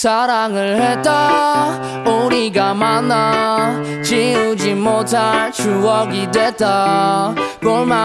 사랑을 했다. 우리가 만나 지우지 못할 추억이 됐다. 골만